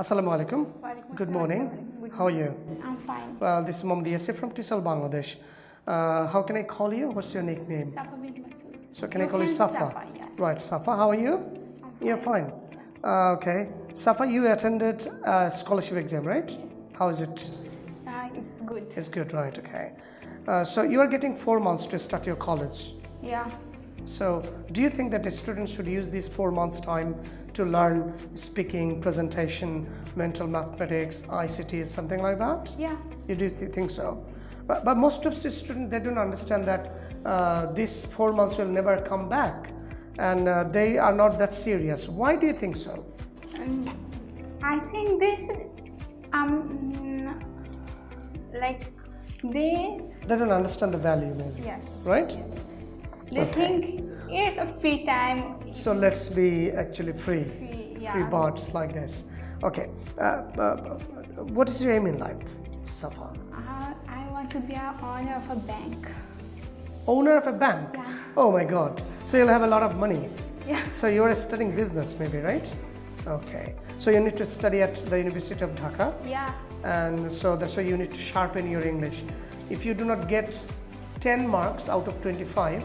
Assalamu alaikum. Good morning. Good How are you? I'm fine. Well, this is Mamdi Yasir from Tisal, Bangladesh. Uh, how can I call you? What's your nickname? Safa bint Masood. So can I call you Safa? Safa, yes. Right, Safa, how are you? You're fine. Uh, okay. Safa, you attended a scholarship exam, right? Yes. How is it? Uh, it's good. It's good, right? Okay. Uh, so you are getting four months to start your college. Yeah. So, do you think that the students should use these four months' time to learn speaking, presentation, mental mathematics, ICT, something like that? Yeah. You do th- think so? But, but most of the students they don't understand that uh, these four months will never come back, and uh, they are not that serious. Why do you think so? Um, I think they should, um, like, they, They don't understand the value, maybe. yes. Right? Yes. They think it's a free time. So let's be actually free, Free, free yeah. birds like this. Okay. Uh, uh, what is your aim in life, Safa? Uh, I want to be an owner of a bank. Owner of a bank. Yeah. Oh my God. So you'll have a lot of money. Yeah. So you're studying business, maybe, right? Okay. So you need to study at the University of Dhaka, Yeah. and so that's why you need to sharpen your English. If you do not get 10 marks out of 25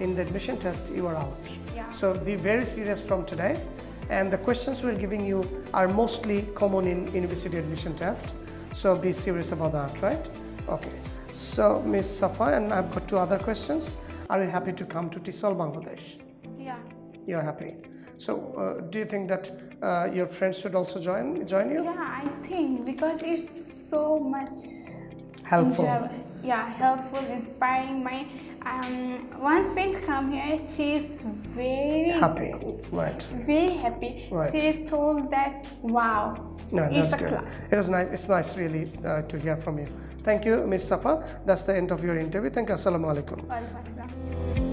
in the admission test, you are out. Yeah. So be very serious from today. And the questions we're giving you are mostly common in university admission test. So be serious about that, right? Okay. So Miss Safa, and I've got two other questions. Are you happy to come to Tisol, Bangladesh? Yeah. You're happy. So uh, do you think that uh, your friends should also join join you? Yeah, I think because it's so much Helpful. enjoy- yeah, helpful, inspiring. My um, one friend come here. She's very Happy. Right. very happy. Right. She told that wow, No, it's that's a good. class. It was nice. It's nice, really, uh, to hear from you. Thank you, Miss Safa. That's the end of your interview. Thank you. Assalamu alaikum.